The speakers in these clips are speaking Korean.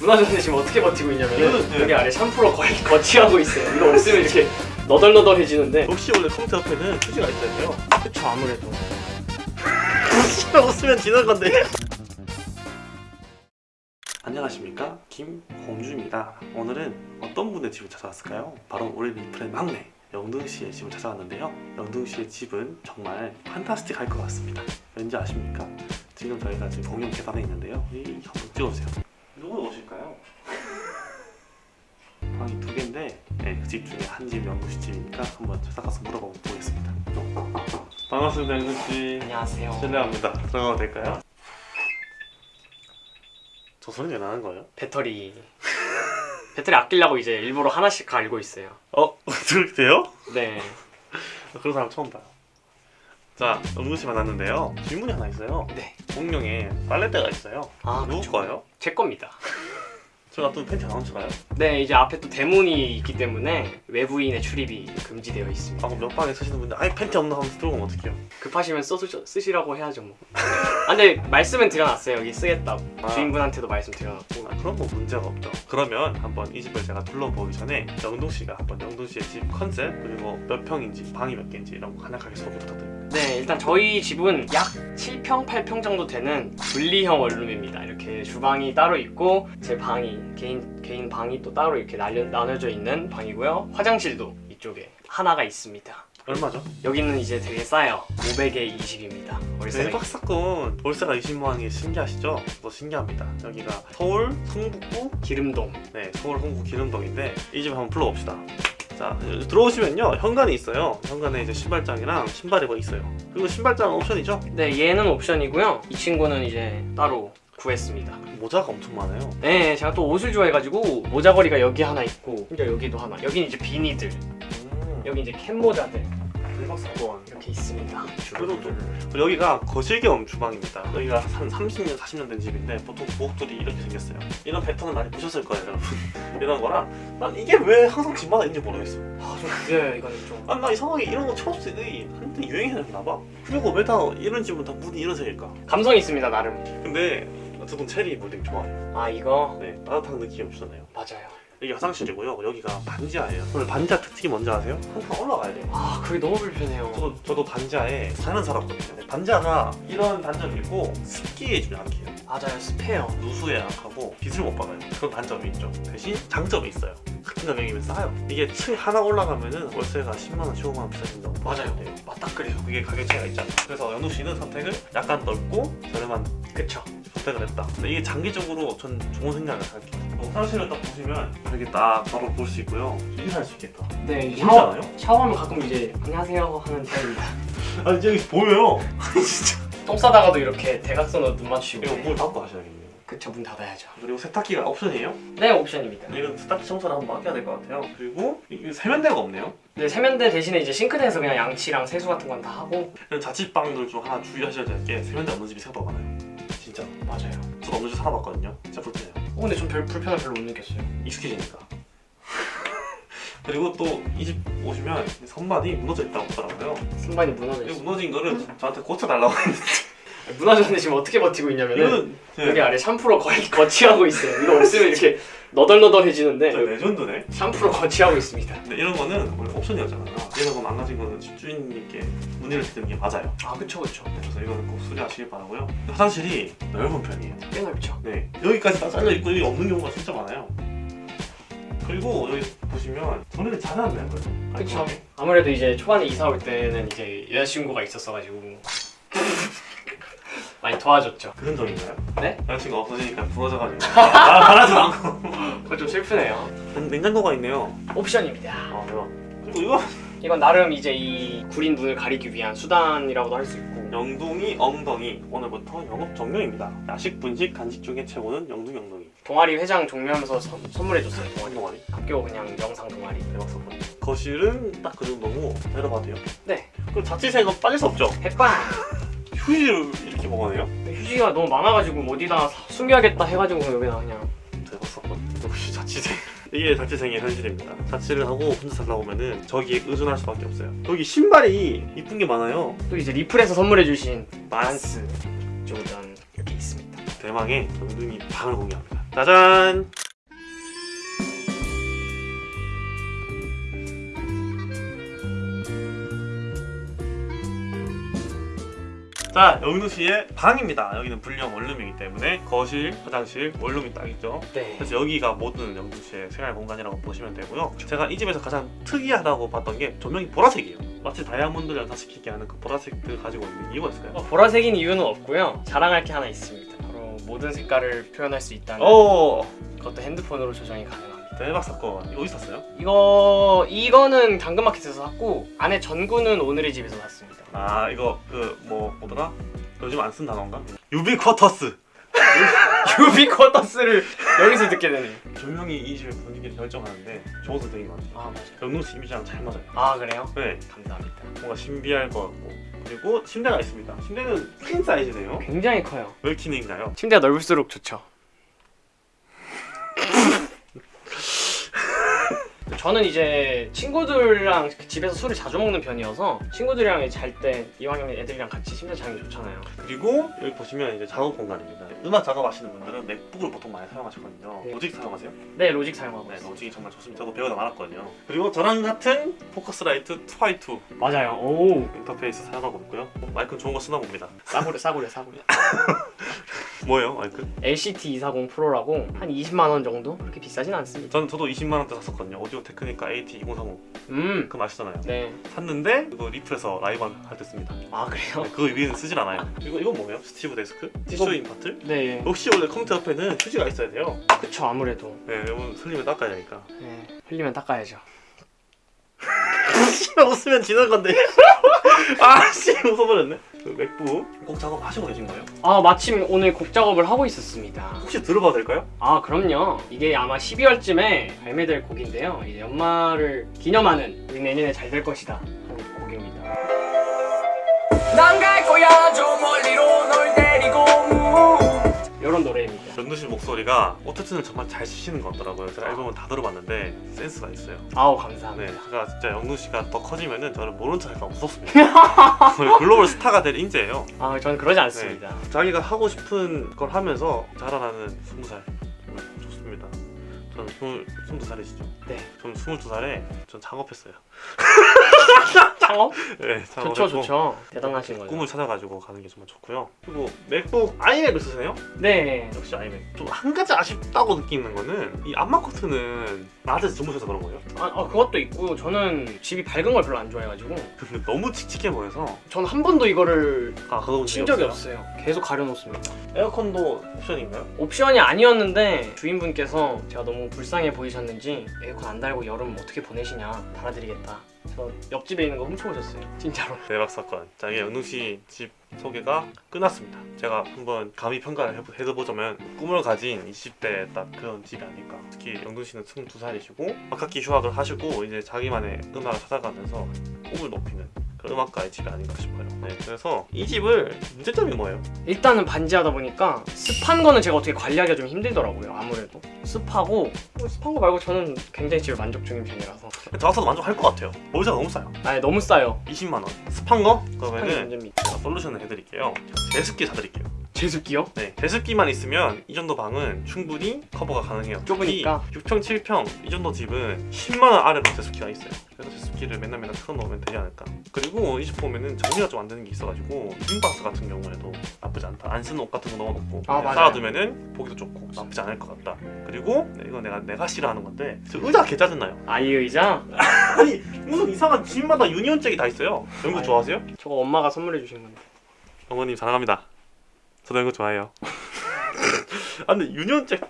문화전에 지금 어떻게 버티고 있냐면 네. 여기 아래 샴푸로 거의 거치하고 있어요. 이거 없으면 이렇게 너덜너덜해지는데. 역시 원래 컴퓨터 옆에는 휴지가 있어야돼요? 그쵸 아무래도. 휴지가 없으면 지는 건데. 안녕하십니까? 김홍주입니다. 오늘은 어떤 분의 집을 찾아왔을까요? 바로 우리 리플의 막내 영등씨의 집을 찾아왔는데요. 영등씨의 집은 정말 판타스틱할 것 같습니다. 왠지 아십니까? 지금 저희가 지금 공용 계단에 있는데요. 이 한번 찍어주세요 누구 오실까요? 방이 두 개인데 네, 그집 중에 한집 영등씨 집이니까 한번 찾아가서 물어보고 보겠습니다 반갑습니다 영등씨 안녕하세요. 실례합니다. 들어가도 될까요? 저 소리 왜 나는 거예요? 배터리 배터리 아끼려고 이제 일부러 하나씩 갈고 있어요. 어? 그렇게 돼요? 네. 그런 사람 처음 봐요. 자, 씨 만났는데요. 질문이 하나 있어요. 네. 공룡에 빨래대가 있어요. 아 누구 그쵸. 거예요? 제 겁니다. 저 놔두면 팬티 안 훔쳐가요? 네 이제 앞에 또 대문이 있기 때문에 외부인의 출입이 금지되어 있습니다. 아, 그럼 몇 방에 쓰시는 분들 아예 팬티 없나 하면서 들고 오면 어떡해요? 급하시면 써 쓰시라고 해야죠 뭐. 아 근데 말씀은 드려놨어요. 여기 쓰겠다고. 아. 주인분한테도 말씀 드려놨고. 아, 그런 건 문제가 없죠. 그러면 한번 이 집을 제가 둘러보기 전에 영동 씨가 한번 영동 씨의 집 컨셉 그리고 몇 평인지 방이 몇 개인지 이런 거 간략하게 소개 부탁드립니다. 네, 일단 저희 집은 약 7평, 8평 정도 되는 분리형 원룸입니다. 이렇게 주방이 따로 있고 제 방이 개인 개인 방이 또 따로 이렇게 날려, 나눠져 있는 방이고요. 화장실도 이쪽에 하나가 있습니다. 얼마죠? 여기는 이제 되게 싸요. 500에 20입니다. 월세가 대박 사건 월세가 20만 원이 신기하시죠? 또 신기합니다. 여기가 서울 성북구 기름동. 네 서울 성북 기름동인데 이 집 한번 불러봅시다. 자 들어오시면요 현관이 있어요. 현관에 이제 신발장이랑 신발이 뭐 있어요. 그리고 신발장 옵션이죠? 네, 얘는 옵션이고요. 이 친구는 이제 따로 구했습니다. 모자가 엄청 많아요. 네, 제가 또 옷을 좋아해가지고 모자걸이가 여기 하나 있고 여기도 하나. 여기는 이제 비니들. 음, 여기 이제 캔 모자들 대박 사건. 이렇게 있습니다. 그리고 또 여기가 거실 겸 주방입니다. 여기가 한 30년, 40년 된 집인데 보통 부엌들이 이렇게 생겼어요. 이런 패턴은 많이 보셨을 거예요, 여러분. 이런 거라 난 이게 왜 항상 집마다 있는지 모르겠어. 아좀 그래요 이거는 좀. 아, 나 이상하게 이런 거 초록색이 한때 유행했나 봐. 그리고 왜 다 이런 집은 다 문이 이런 색일까? 감성 있습니다 나름. 근데 저도 체리 물딩 좋아해요. 아 이거 네, 따뜻한 느낌이 주잖아요. 맞아요. 여기 화장실이고요. 여기가 반지하예요. 오늘 반지하 특징이 뭔지 아세요? 항상 올라가야 돼요. 아 그게 너무 불편해요. 저도, 저도 반지하에 사는 살았거든요. 반지하가 이런 단점이 있고 습기에 좀 약해요. 맞아요 습해요. 누수에 약하고 빛을 못 받아요. 그런 단점이 있죠. 대신 장점이 있어요. 같은 가격이면 싸요. 이게 층 하나 올라가면은 월세가 10만 원, 15만 원 비싸진다고 맞아요. 돼요. 맞딱 그래요. 그게 가격 차이가 있잖아. 그래서 연우 씨는 선택을 약간 넓고 저렴한 그쵸. 선택을 했다. 이게 장기적으로 전 좋은 생각을 할게요. 어, 화장실을 딱 보시면 여기 딱 바로 볼 수 있고요. 인사할 수 있겠다. 네 샤워 않아요? 샤워하면 가끔 이제 안녕하세요 하는 타입입니다. 아니 저기 보여요. 진짜. 똥 싸다가도 이렇게 대각선으로 눈 맞추고. 이거 물 닫고 하셔야겠네요. 그쵸 문 닫아야죠. 그리고 세탁기가 옵션이에요. 네 옵션입니다. 이건 세탁기 청소를 한번 맡겨야 될 것 같아요. 그리고 이 세면대가 없네요. 네 세면대 대신에 이제 싱크대에서 그냥 양치랑 세수 같은 건 다 하고. 자취방들 중 하나 주의하셔야 될 게 세면대 없는 집이 생각보다 많아요. 맞아요. 저도 없는 집 살아봤거든요. 진짜 불편해요. 어, 근데 전 별 불편을 별로 못 느꼈어요. 익숙해지니까. 그리고 또 이 집 오시면 선반이 무너져 있다고 하더라고요. 순반이 무너져 이 있어. 무너진 거를 저한테 고쳐달라고 했는데 무너졌는데 지금 어떻게 버티고 있냐면은 이거는 제, 여기 아래 샴푸로 거의 거치하고 있어요. 이거 없으면 이렇게 너덜너덜해지는데 저 레전드네. 샴푸로 거치하고 있습니다. 근데 이런 거는 원래 옵션이었잖아요. 이런 거 망가진 거는 집주인님께 문의를 드리는 게 맞아요. 아 그쵸 그쵸. 그래서 이거는 꼭 수리하시길 바라고요. 화장실이 넓은 편이에요. 꽤 넓죠. 네 여기까지 다 잘려 있고 여기 없는 경우가 진짜 많아요. 그리고 여기 보시면 전에는 잘해놨네요. 그래도. 그쵸. 아무래도 이제 초반에 이사 올 때는 이제 여자친구가 있었어가지고 많이 도와줬죠. 그런 적인가요? 네? 여자친구 없어지니까 부러져가지고 아, 말하지 않고 그거 좀 슬프네요. 냉장고가 있네요. 옵션입니다. 아 대박. 그리고 이거 이건 나름 이제 이 구린 눈을 가리기 위한 수단이라고도 할 수 있고 영둥이 엉덩이 오늘부터 영업 종료입니다. 야식 분식 간식 중에 최고는 영둥이 엉덩이. 동아리 회장 종료하면서 선, 선물해줬어요. 동아리. 동아리 학교 그냥 영상 동아리. 대박 사건. 거실은 딱 그 정도고 내려봐도 돼요. 네. 그럼 자취생은 빠질 수 없죠. 햇반. 휴지를 이렇게 먹어내요? 휴지가 너무 많아가지고 어디다 숨겨야겠다 해가지고 여기다 그냥 대박 사건. 역시 자취생. 이게 자취생의 현실입니다. 자취를 하고 혼자 살다 보면은 저기에 의존할 수밖에 없어요. 여기 신발이 이쁜 게 많아요. 또 이제 리플에서 선물해주신 만스. 조던 이렇게 있습니다. 대망의 영둥이 방을 공개합니다. 짜잔! 자, 영두 씨의 방입니다. 여기는 분리형 원룸이기 때문에 거실, 화장실, 원룸이 딱 있죠. 네. 그래서 여기가 모든 영두 씨의 생활 공간이라고 보시면 되고요. 제가 이 집에서 가장 특이하다고 봤던 게 조명이 보라색이에요. 마치 다이아몬드를 연상시키게 하는 그 보라색을 가지고 있는 이유가 있을까요? 어, 보라색인 이유는 없고요. 자랑할 게 하나 있습니다. 바로 모든 색깔을 표현할 수 있다는 오, 그것도 핸드폰으로 조정이 가능합니다. 대박 사건. 어디서 샀어요? 이거 이거는 당근마켓에서 샀고 안에 전구는 오늘의 집에서 샀습니다. 아 이거 그 뭐 뭐더라? 요즘 안 쓴 단어인가? 유비쿼터스. 유비쿼터스를 여기서 듣게 되네요. 조명이 이 집의 분위기를 결정하는데 좋아서 되게 많죠. 아 맞아요. 영동 씨 이미지랑 잘 맞아요. 아 그래요? 네, 감사합니다. 뭔가 신비할 것 같고 그리고 침대가 있습니다. 침대는 queen size네요. 굉장히 커요. 몇 queen인가요? 침대가 넓을수록 좋죠. 저는 이제 친구들이랑 집에서 술을 자주 먹는 편이어서 친구들이랑 잘 때 이왕이면 애들이랑 같이 침대 자는 게 좋잖아요. 그리고 여기 보시면 이제 작업 공간입니다. 음악 작업하시는 분들은 MacBook을 보통 많이 사용하시거든요. 네. Logic 사용하세요? 네 Logic 사용하고 네, 있어요. 로직이 정말 좋습니다. 저도 배우다 말았거든요. 그리고 저랑 같은 Focusrite 2i2 맞아요. 오 인터페이스 사용하고 있고요. 마이크는 좋은 거 쓰나 봅니다. 싸구려 싸구려 싸구려. 뭐예요, 마이크? LCT 240 프로라고 한 20만 원 정도? 그렇게 비싸진 않습니다. 저는 저도 20만 원대 샀었거든요. 오디오 테크니카 AT 2035 음. 그거 아시잖아요. 네. 샀는데 그거 리플에서 라이브 할때 씁니다. 아 그래요? 네, 그거 위에는 쓰질 않아요. 이거 이건 뭐예요? 스티브 데스크? 티슈 인파트? 네. 역시 원래 컴퓨터 옆에는 휴지가 있어야 돼요. 그쵸 아무래도. 네, 여러분 슬림을 닦아야 되니까. 네. 흘리면 닦아야죠. 웃으면 지는 건데. 아씨 웃어버렸네. 그 맥북 꼭 작업 하시고 계신 거예요? 아 마침 오늘 곡 작업을 하고 있었습니다. 혹시 들어봐도 될까요? 아 그럼요. 이게 아마 12월쯤에 발매될 곡인데요. 이제 연말을 기념하는 우리 내년에 잘 될 것이다 하는 곡입니다. 난 갈 거야 저 멀리로 널 데리고 이런 노래입니다. 정두 씨 목소리가 오토튠을 정말 잘 치시는 것 같더라고요. 제가 앨범을 다 들어봤는데 센스가 있어요. 아우 감사합니다. 네, 제가 진짜 영두 씨가 더 커지면 은 저는 모른 척 할까 무섭습니다. 글로벌 스타가 될 인재예요. 아 저는 그러지 않습니다. 자기가 하고 싶은 걸 하면서 자라나는 20살 정말 좋습니다. 저는 20, 22살이시죠? 네. 저는 22살에 전 작업했어요. 창업? 네, 좋죠 좋죠. 대단하신 거죠. 꿈을 찾아가지고 가는 게 정말 좋고요. 그리고 맥북 아이맥을 쓰세요? 네. 역시 아이맥. 좀 한 가지 아쉽다고 느끼는 거는 이 안마 커튼은 낮에서 주무셔서 그런 거예요. 아, 아, 그것도 있고 저는 집이 밝은 걸 별로 안 좋아해가지고 너무 칙칙해 보여서 저는 한 번도 이거를 아 친 적이 없어요. 계속 가려놓습니다. 에어컨도 옵션인가요? 옵션이 아니었는데 주인분께서 제가 너무 불쌍해 보이셨는지 에어컨 안 달고 여름 어떻게 보내시냐 달아드리겠다. 저 옆집에 있는 거 훔쳐오셨어요. 진짜로. 대박 사건. 자 이게 영동 씨집 소개가 끝났습니다. 제가 한번 감히 평가를 해보, 해보자면 꿈을 가진 20대 딱 그런 집이 아닐까. 특히 영동 씨는 22살이시고 아카키 휴학을 하시고 이제 자기만의 음악을 찾아가면서 꿈을 높이는 그런 음악가의 집이 아닌가 싶어요. 네, 그래서 이 집을 문제점이 뭐예요? 일단은 반지하다 보니까 습한 거는 제가 어떻게 관리하기가 좀 힘들더라고요. 아무래도 습하고 뭐 습한 거 말고 저는 굉장히 집에 만족 중인 편이라서. 저 같아도 만족할 것 같아요. 모자가 너무 싸요. 아니 너무 싸요. 20만 원. 습한 거? 그러면은. 제가 솔루션을 해드릴게요. 제습기 사드릴게요. 제습기요? 네, 제습기만 있으면 이 정도 방은 충분히 커버가 가능해요. 좁으니까. 특히 6평, 7평 이 정도 집은 10만 원 아래로 제습기가 있어요. 그래서 제습기를 맨날 맨날 틀어놓으면 되지 않을까. 그리고 이집 보면은 정리가 좀 안 되는 게 있어가지고 빈박스 같은 경우에도 나쁘지 않다. 안 쓰는 옷 같은 거 넣어놓고 아. 쌓아두면은 보기도 좋고 나쁘지 않을 것 같다. 그리고 네, 이거 내가 내가 싫어하는 건데 저 의자 개 짜증나요. 아이 의자? 아니 무슨 이상한 집마다 유니온잭이 다 있어요. 연구. 좋아하세요? 저거 엄마가 선물해 주신 건데. 어머님 사랑합니다. 저도 이거 좋아해요. 아 근데 유니온잭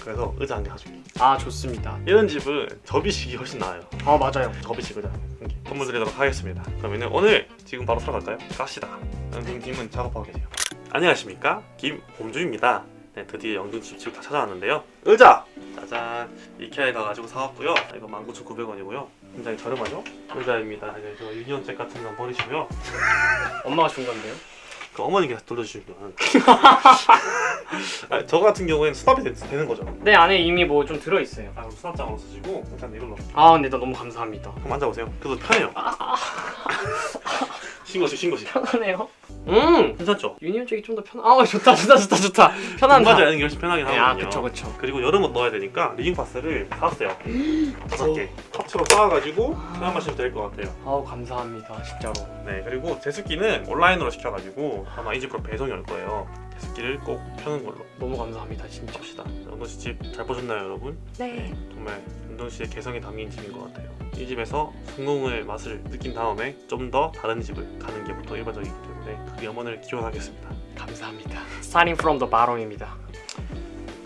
그래서 의자 한 개 가지고 아 좋습니다. 이런 집은 접이식이 훨씬 나아요. 아 맞아요. 접이식 의자 한 개. 선물 드리도록 하겠습니다. 그러면은 오늘 지금 바로 사러 갈까요? 갑시다. 영둥님은 작업하고 계세요. 안녕하십니까 김홍주입니다. 네 드디어 영둥 집 집을 다 찾아왔는데요. 의자 짜잔 이케아에 가가지고 사왔고요. 이거 19,900원이고요. 굉장히 저렴하죠? 의자입니다. 이제 저 유니온잭 같은 건 버리시고요. 엄마가 준 건데요. 그 어머니께서 돌려주시면 아, 저 같은 경우에는 수납이 되, 되는 거죠. 네 안에 이미 뭐 좀 들어 있어요. 아 그럼 수납장으로 쓰시고 일단 이걸로. 아 근데 나 너무 감사합니다. 한번 앉아보세요. 그래도 편해요. 신고식 신고식 편하네요. 음 괜찮죠? 유니온 쪽이 좀 더 편. 아 좋다 좋다 좋다 좋다 편한다. 맞아 게 훨씬 편하긴 아 하거든요. 그쵸 그쵸. 그리고 여름 옷 넣어야 되니까 living box를 샀어요. 다섯 개. 합체로 쌓아가지고 사용하시면 될 것 같아요. 아우 감사합니다 진짜로. 네 그리고 제습기는 온라인으로 시켜가지고 아마 이 집으로 배송이 올 거예요. 제습기를 꼭 펴는 걸로 너무 감사합니다 진짜. 합시다. 영동 씨 집 잘 보셨나요 여러분? 네. 정말 영동 씨의 개성이 담긴 집인 것 같아요. 이 집에서 성공의 맛을 느낀 다음에 좀 더 다른 집을 가는 게 보통 일반적이기 때문에 그 염원을 기원하겠습니다. 감사합니다. Starting from the bottom입니다.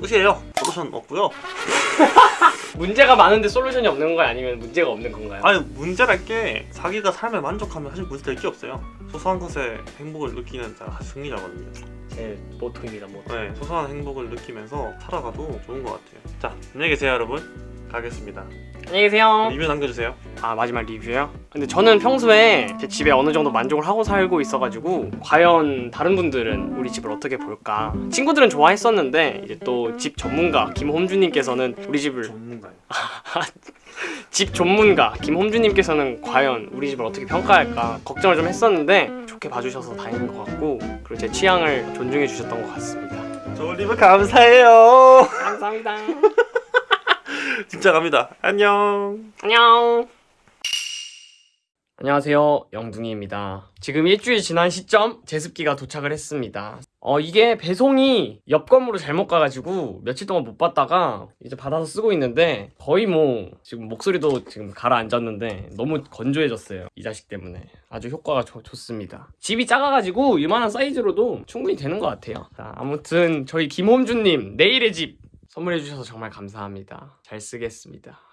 끝이에요. 솔루션 없고요. 문제가 많은데 솔루션이 없는 거야 아니면 문제가 없는 건가요? 아니 문제랄 게 자기가 삶에 만족하면 사실 문제 될게 없어요. 소소한 것에 행복을 느끼는 자가 승리자거든요. 제 모토입니다 모토. 네, 소소한 행복을 느끼면서 살아가도 좋은 것 같아요. 자, 안녕히 계세요, 여러분. 가겠습니다. 안녕히 계세요. 리뷰 남겨주세요. 아 마지막 리뷰요? 근데 저는 평소에 제 집에 어느 정도 만족을 하고 살고 있어가지고 과연 다른 분들은 우리 집을 어떻게 볼까? 친구들은 좋아했었는데 이제 또 집 전문가 김홈주님께서는 우리 집을 전문가요. 집 전문가 김홈주님께서는 과연 우리 집을 어떻게 평가할까 걱정을 좀 했었는데 좋게 봐주셔서 다행인 것 같고 그리고 제 취향을 존중해 주셨던 것 같습니다. 저 리뷰 감사해요. 감사합니다. 진짜 갑니다. 안녕. 안녕. 안녕하세요. 영둥이입니다. 지금 일주일 지난 시점 제습기가 도착을 했습니다. 어, 이게 배송이 옆 건물로 잘못 가가지고 며칠 동안 못 받다가 이제 받아서 쓰고 있는데 거의 뭐 지금 목소리도 지금 가라앉았는데 너무 건조해졌어요. 이 자식 때문에. 아주 효과가 좋- 좋습니다. 집이 작아가지고 이만한 사이즈로도 충분히 되는 것 같아요. 자, 아무튼 저희 김홈준님 내일의 집 선물해주셔서 정말 감사합니다. 잘 쓰겠습니다.